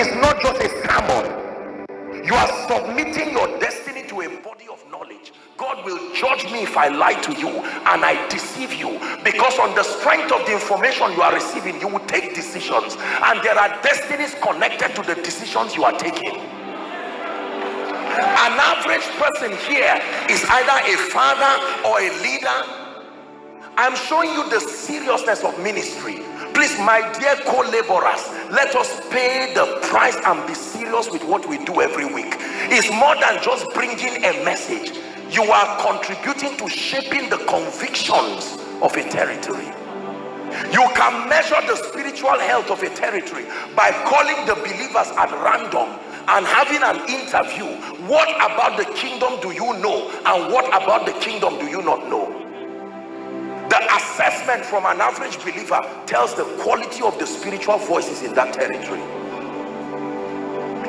is not just a sermon. You are submitting your destiny to a body of knowledge. God will judge me if I lie to you and I deceive you. Because on the strength of the information you are receiving you will take decisions. And there are destinies connected to the decisions you are taking. An average person here is either a father or a leader. I'm showing you the seriousness of ministry please my dear co-laborers let us pay the price and be serious with what we do every week. It's more than just bringing a message. You are contributing to shaping the convictions of a territory. You can measure the spiritual health of a territory by calling the believers at random and having an interview. What about the kingdom do you know? And what about the kingdom do you not know the assessment from an average believer tells the quality of the spiritual voices in that territory.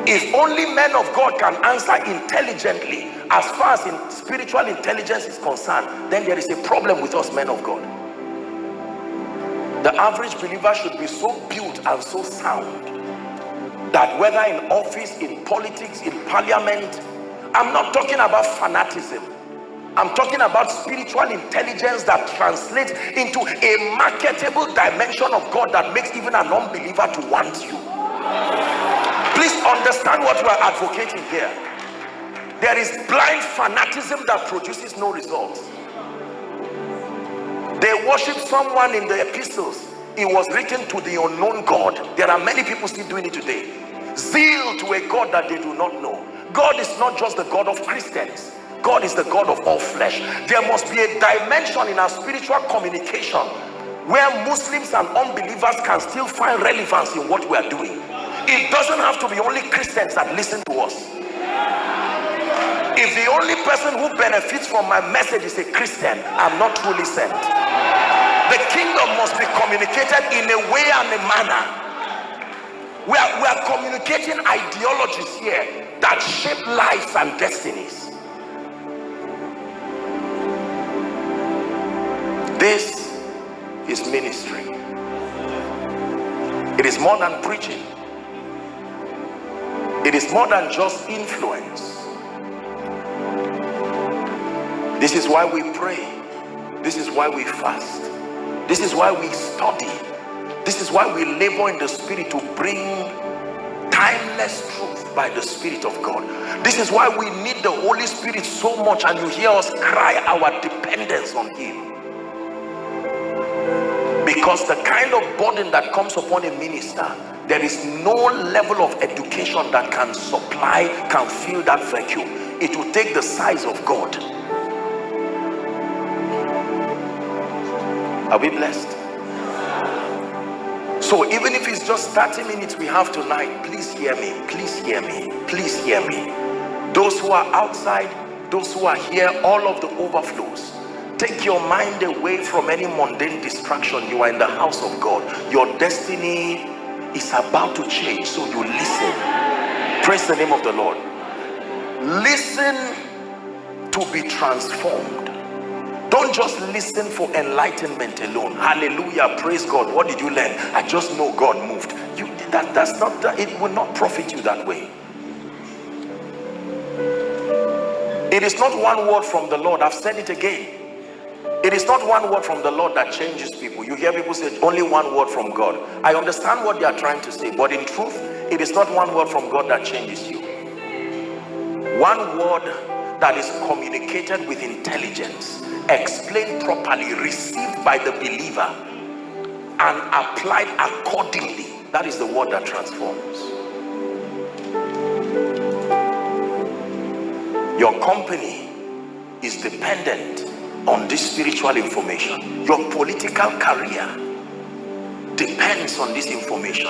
If only men of God can answer intelligently as far as in spiritual intelligence is concerned then there is a problem with us men of God. The average believer should be so built and so sound that whether in office in politics in parliament I'm not talking about fanaticism I'm talking about spiritual intelligence that translates into a marketable dimension of God that makes even an unbeliever to want you. Please understand what we are advocating here. There is blind fanaticism that produces no results. They worship someone in the epistles. It was written to the unknown god. There are many people still doing it today. Zeal to a god that they do not know. God is not just the god of christians god is the god of all flesh. There must be a dimension in our spiritual communication where muslims and unbelievers can still find relevance in what we are doing. It doesn't have to be only Christians that listen to us. If the only person who benefits from my message is a Christian I'm not truly sent the kingdom must be communicated in a way and a manner. We are, we are communicating ideologies here that shape lives and destinies this is ministry. It is more than preaching. It is more than just influence. This is why we pray. This is why we fast. This is why we study. This is why we labor in the spirit to bring timeless truth by the spirit of god. This is why we need the holy spirit so much and you hear us cry our dependence on him because the kind of burden that comes upon a minister there is no level of education that can supply can fill that vacuum. It will take the size of god. Are we blessed? So even if it's just 30 minutes we have tonight please hear me please hear me please hear me. Those who are outside those who are here all of the overflows take your mind away from any mundane distraction. You are in the house of god. Your destiny is about to change so you listen. Praise the name of the lord. Listen to be transformed. Don't just listen for enlightenment alone. Hallelujah. Praise god. What did you learn? I just know god moved. You that that's not that it will not profit you that way. It is not one word from the lord. I've said it again it is not one word from the Lord that changes people. You hear people say only one word from God. I understand what they are trying to say, but in truth, it is not one word from God that changes you. One word that is communicated with intelligence, explained properly, received by the believer, and applied accordingly. That is the word that transforms. Your company is dependent on this spiritual information. Your political career depends on this information.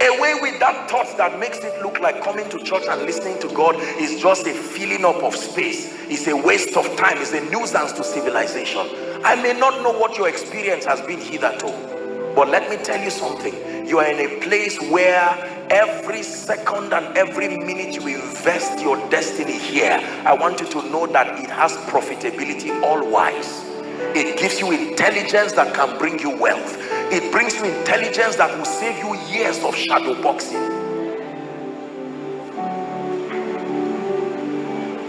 Away with that thought that makes it look like coming to church and listening to God is just a filling up of space. It's a waste of time. It's a nuisance to civilization. I may not know what your experience has been hitherto but let me tell you something. You are in a place where every second and every minute you invest your destiny here i want you to know that it has profitability all wise it gives you intelligence that can bring you wealth. It brings you intelligence that will save you years of shadow boxing.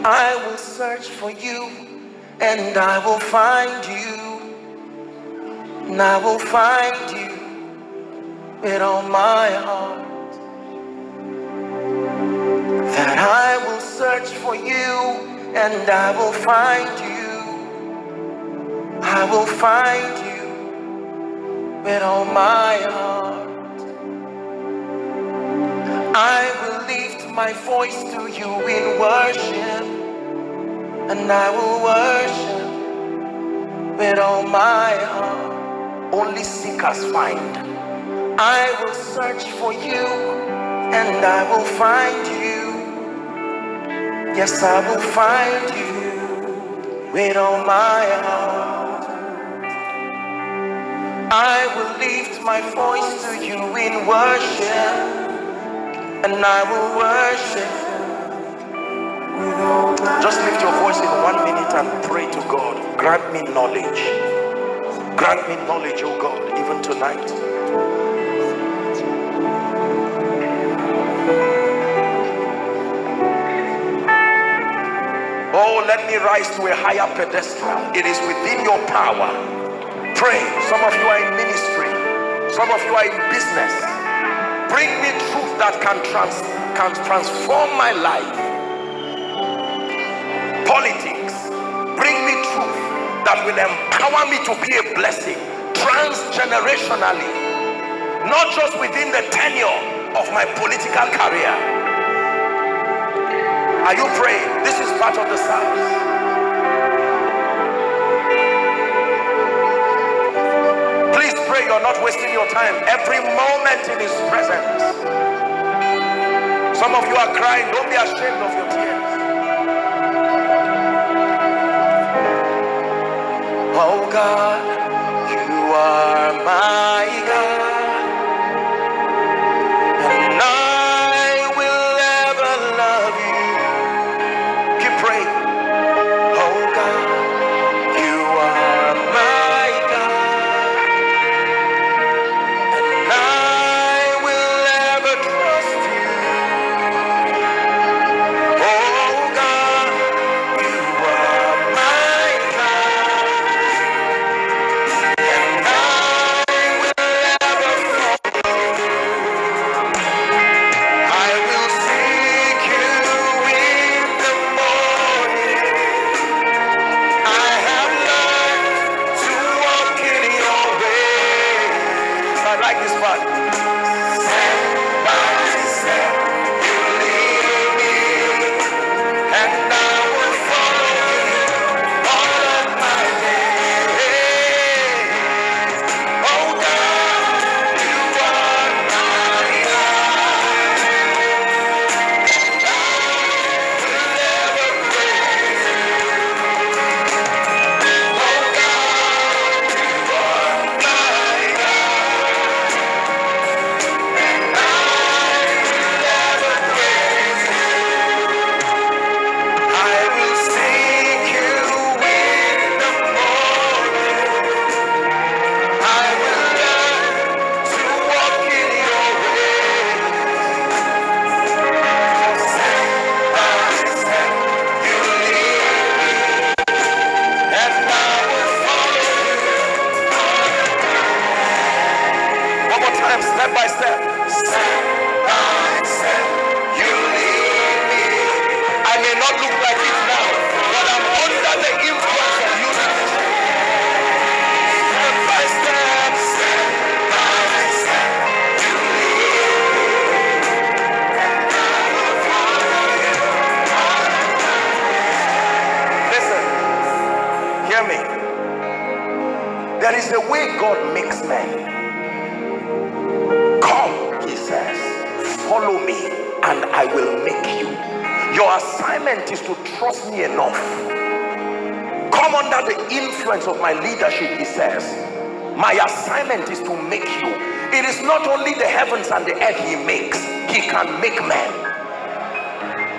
I will search for you and i will find you. And i will find you with all my heart. I will search for you and I will find you. I will find you with all my heart. I will lift my voice to you in worship and I will worship with all my heart. Only seekers find. I will search for you and I will find you. Yes, I will find you with all my heart. I will lift my voice to you in worship and I will worship just lift your voice in one minute and pray to God. Grant me knowledge. Grant me knowledge, oh God, even tonight. Oh, let me rise to a higher pedestal. It is within your power. Pray. Some of you are in ministry. Some of you are in business. Bring me truth that can, trans can transform my life politics bring me truth that will empower me to be a blessing transgenerationally not just within the tenure of my political career are you praying? This is part of the service. Please pray you're not wasting your time. Every moment in his presence. Some of you are crying. Don't be ashamed of your tears. Oh God, you are my There is a way God makes men. Come, he says, follow me and I will make you. Your assignment is to trust me enough. Come under the influence of my leadership, he says. My assignment is to make you. It is not only the heavens and the earth he makes, he can make men.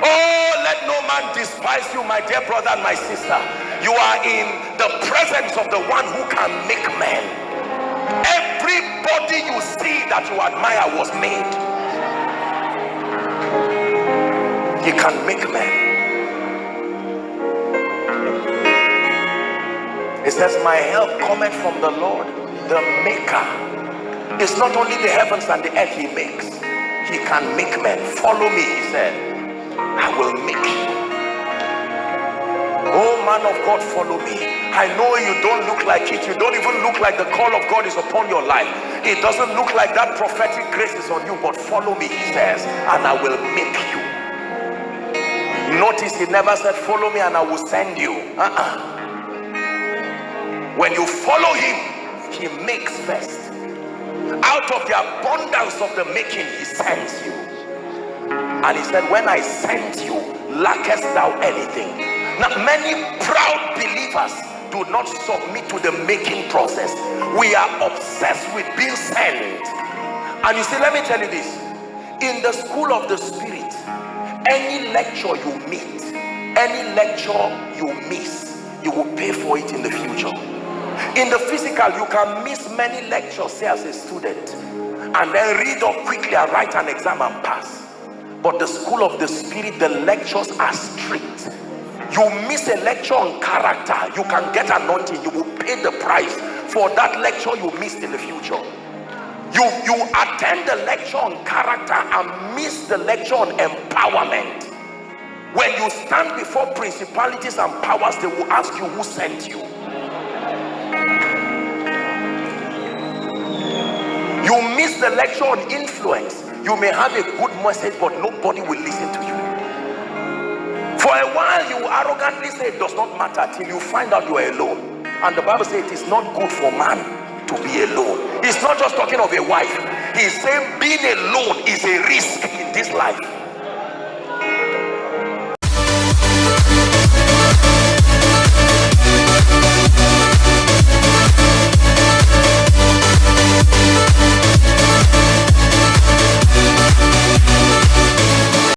Oh, let no man despise you, my dear brother and my sister. You are in the presence of the one who can make men. Everybody you see that you admire was made. He can make men. It says my help cometh from the lord the maker. It's not only the heavens and the earth he makes. He can make men. Follow me he said. I will make you man of god follow me. I know you don't look like it. You don't even look like the call of god is upon your life. It doesn't look like that prophetic grace is on you but follow me he says and i will make you. Notice he never said follow me and i will send you. Uh -uh. when you follow him he makes first. Out of the abundance of the making he sends you. And he said when i sent you lackest thou anything now many proud believers do not submit to the making process. We are obsessed with being sent. And you see let me tell you this. In the school of the spirit any lecture you meet any lecture you miss you will pay for it in the future. In the physical you can miss many lectures say as a student and then read up quickly and write an exam and pass. But the school of the spirit the lectures are strict you miss a lecture on character. You can get anointing. You will pay the price for that lecture you missed in the future. You you attend the lecture on character and miss the lecture on empowerment. When you stand before principalities and powers they will ask you who sent you. You miss the lecture on influence. You may have a good message but nobody will listen to you for a while you arrogantly say it does not matter till you find out you are alone. And the bible says it is not good for man to be alone. He's not just talking of a wife. He's saying being alone is a risk in this life